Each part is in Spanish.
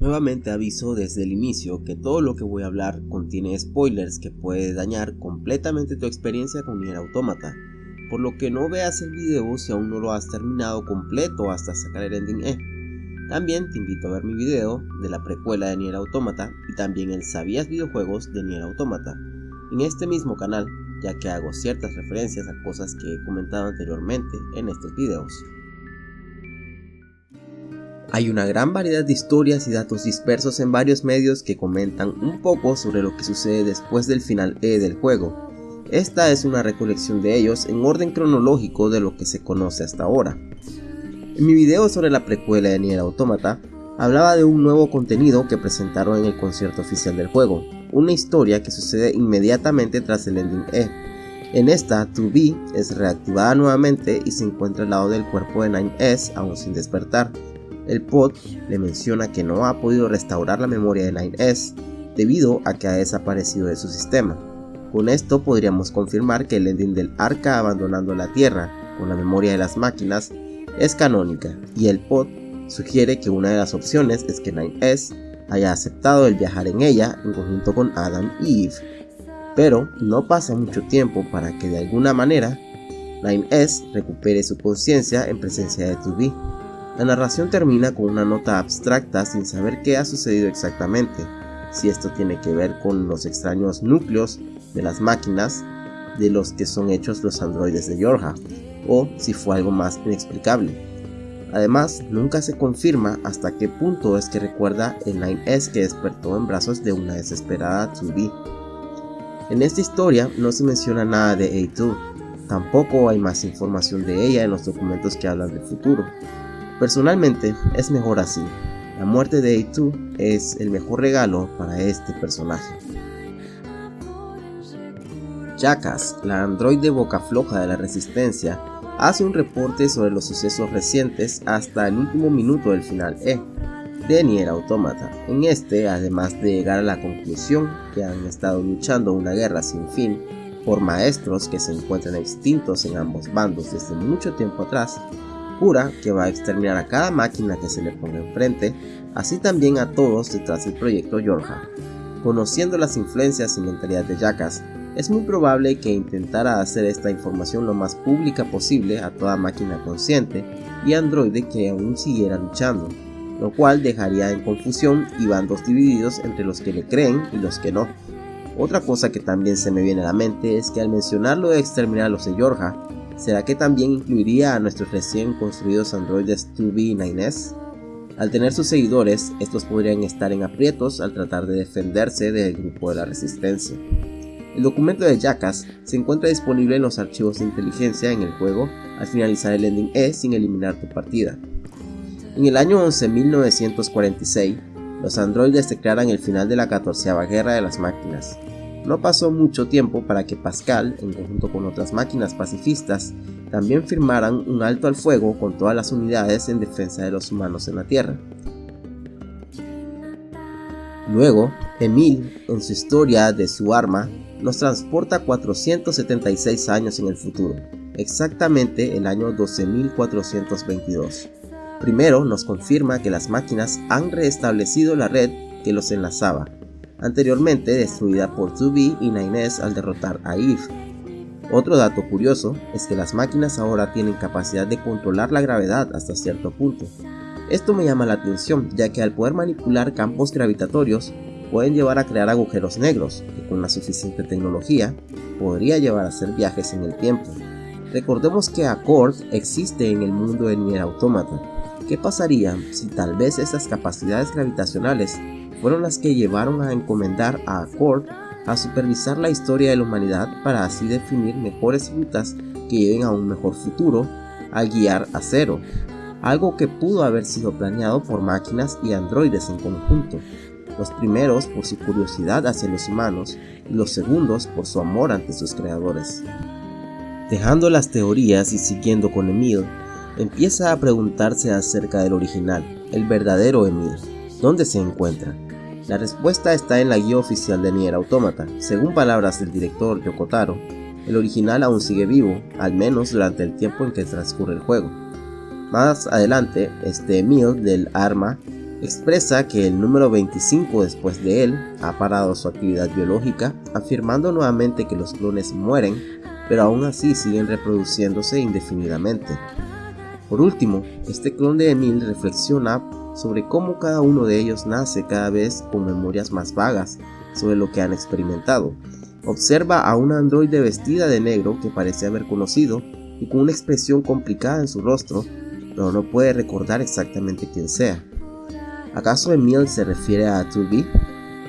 Nuevamente aviso desde el inicio que todo lo que voy a hablar contiene spoilers que puede dañar completamente tu experiencia con Nier Automata, por lo que no veas el video si aún no lo has terminado completo hasta sacar el ending E. También te invito a ver mi video de la precuela de Nier Automata y también el Sabías videojuegos de Nier Automata, en este mismo canal, ya que hago ciertas referencias a cosas que he comentado anteriormente en estos videos. Hay una gran variedad de historias y datos dispersos en varios medios que comentan un poco sobre lo que sucede después del final E del juego. Esta es una recolección de ellos en orden cronológico de lo que se conoce hasta ahora. En mi video sobre la precuela de Nier Automata, hablaba de un nuevo contenido que presentaron en el concierto oficial del juego, una historia que sucede inmediatamente tras el ending E. En esta, 2B es reactivada nuevamente y se encuentra al lado del cuerpo de 9S aún sin despertar, el pod le menciona que no ha podido restaurar la memoria de 9S debido a que ha desaparecido de su sistema. Con esto podríamos confirmar que el ending del arca abandonando la Tierra con la memoria de las máquinas es canónica y el pod sugiere que una de las opciones es que 9S haya aceptado el viajar en ella en conjunto con Adam y Eve. Pero no pasa mucho tiempo para que de alguna manera 9S recupere su conciencia en presencia de 2B. La narración termina con una nota abstracta sin saber qué ha sucedido exactamente, si esto tiene que ver con los extraños núcleos de las máquinas de los que son hechos los androides de Yorha, o si fue algo más inexplicable. Además, nunca se confirma hasta qué punto es que recuerda el 9S que despertó en brazos de una desesperada 2B. En esta historia no se menciona nada de A2, tampoco hay más información de ella en los documentos que hablan del futuro. Personalmente es mejor así. La muerte de A2 es el mejor regalo para este personaje. Jackass, la androide boca floja de la resistencia, hace un reporte sobre los sucesos recientes hasta el último minuto del final E de Nier Automata. En este, además de llegar a la conclusión que han estado luchando una guerra sin fin por maestros que se encuentran extintos en ambos bandos desde mucho tiempo atrás, jura que va a exterminar a cada máquina que se le ponga enfrente, así también a todos detrás del proyecto Yorha. Conociendo las influencias y mentalidad de Jackass, es muy probable que intentara hacer esta información lo más pública posible a toda máquina consciente y androide que aún siguiera luchando, lo cual dejaría en confusión y bandos divididos entre los que le creen y los que no. Otra cosa que también se me viene a la mente es que al mencionar lo de exterminar a los de Yorha, ¿Será que también incluiría a nuestros recién construidos androides 2B y 9S? Al tener sus seguidores, estos podrían estar en aprietos al tratar de defenderse del grupo de la resistencia. El documento de Jackass se encuentra disponible en los archivos de inteligencia en el juego al finalizar el ending E sin eliminar tu partida. En el año 11.946, los androides declaran el final de la 14 Guerra de las Máquinas, no pasó mucho tiempo para que Pascal, en conjunto con otras máquinas pacifistas, también firmaran un alto al fuego con todas las unidades en defensa de los humanos en la Tierra. Luego, Emil, en su historia de su arma, nos transporta 476 años en el futuro, exactamente el año 12422. Primero nos confirma que las máquinas han reestablecido la red que los enlazaba, anteriormente destruida por 2B y 9S al derrotar a Eve. Otro dato curioso es que las máquinas ahora tienen capacidad de controlar la gravedad hasta cierto punto. Esto me llama la atención ya que al poder manipular campos gravitatorios pueden llevar a crear agujeros negros que con la suficiente tecnología podría llevar a hacer viajes en el tiempo. Recordemos que Accord existe en el mundo de Nier Automata. ¿Qué pasaría si tal vez esas capacidades gravitacionales fueron las que llevaron a encomendar a Accord a supervisar la historia de la humanidad para así definir mejores rutas que lleven a un mejor futuro al guiar a cero, algo que pudo haber sido planeado por máquinas y androides en conjunto, los primeros por su curiosidad hacia los humanos y los segundos por su amor ante sus creadores. Dejando las teorías y siguiendo con Emil, empieza a preguntarse acerca del original, el verdadero Emil, ¿dónde se encuentra? La respuesta está en la guía oficial de Nier Automata. Según palabras del director Yokotaro, el original aún sigue vivo, al menos durante el tiempo en que transcurre el juego. Más adelante, este Emil del arma expresa que el número 25 después de él ha parado su actividad biológica, afirmando nuevamente que los clones mueren, pero aún así siguen reproduciéndose indefinidamente. Por último, este clon de Emil reflexiona sobre cómo cada uno de ellos nace cada vez con memorias más vagas sobre lo que han experimentado. Observa a una androide vestida de negro que parece haber conocido y con una expresión complicada en su rostro, pero no puede recordar exactamente quién sea. ¿Acaso Emil se refiere a 2B?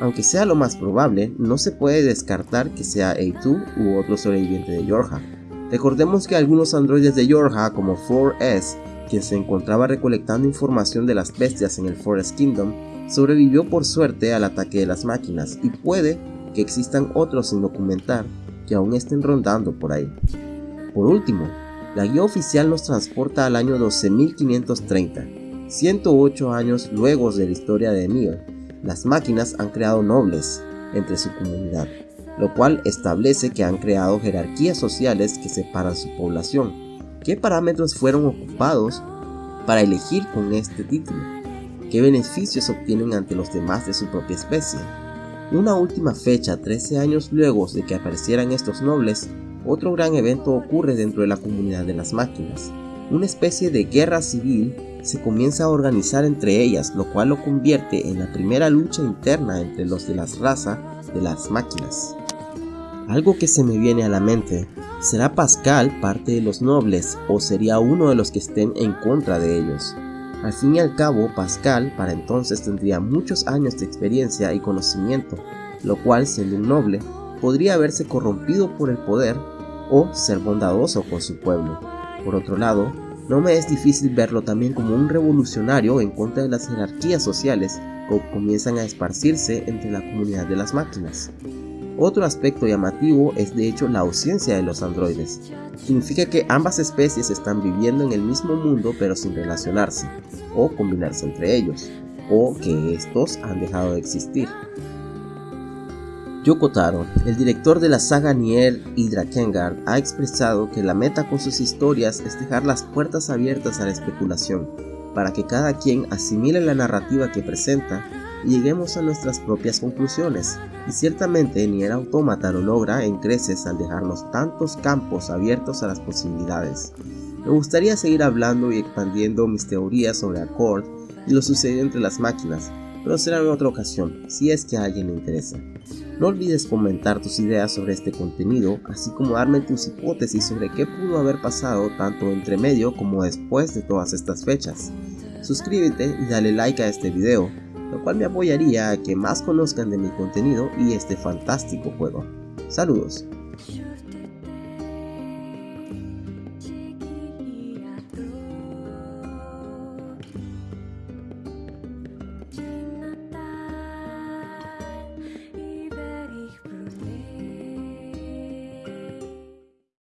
Aunque sea lo más probable, no se puede descartar que sea A2 u otro sobreviviente de Yorha. Recordemos que algunos androides de Yorha como 4S, quien se encontraba recolectando información de las bestias en el Forest Kingdom, sobrevivió por suerte al ataque de las máquinas y puede que existan otros sin documentar que aún estén rondando por ahí. Por último, la guía oficial nos transporta al año 12530, 108 años luego de la historia de Emil. Las máquinas han creado nobles entre su comunidad, lo cual establece que han creado jerarquías sociales que separan su población. ¿Qué parámetros fueron ocupados para elegir con este título? ¿Qué beneficios obtienen ante los demás de su propia especie? Una última fecha, 13 años luego de que aparecieran estos nobles, otro gran evento ocurre dentro de la comunidad de las máquinas. Una especie de guerra civil se comienza a organizar entre ellas, lo cual lo convierte en la primera lucha interna entre los de la raza de las máquinas. Algo que se me viene a la mente, ¿será Pascal parte de los nobles o sería uno de los que estén en contra de ellos? Al fin y al cabo, Pascal para entonces tendría muchos años de experiencia y conocimiento, lo cual, siendo un noble, podría haberse corrompido por el poder o ser bondadoso con su pueblo. Por otro lado, no me es difícil verlo también como un revolucionario en contra de las jerarquías sociales que comienzan a esparcirse entre la comunidad de las máquinas. Otro aspecto llamativo es de hecho la ausencia de los androides. Significa que ambas especies están viviendo en el mismo mundo pero sin relacionarse, o combinarse entre ellos, o que estos han dejado de existir. Yoko Taro, el director de la saga Nier y ha expresado que la meta con sus historias es dejar las puertas abiertas a la especulación, para que cada quien asimile la narrativa que presenta lleguemos a nuestras propias conclusiones. Y ciertamente ni el autómata lo logra en creces al dejarnos tantos campos abiertos a las posibilidades. Me gustaría seguir hablando y expandiendo mis teorías sobre Accord y lo sucedido entre las máquinas, pero será en otra ocasión, si es que a alguien le interesa. No olvides comentar tus ideas sobre este contenido, así como darme tus hipótesis sobre qué pudo haber pasado tanto entre medio como después de todas estas fechas. Suscríbete y dale like a este video, lo cual me apoyaría a que más conozcan de mi contenido y este fantástico juego. Saludos.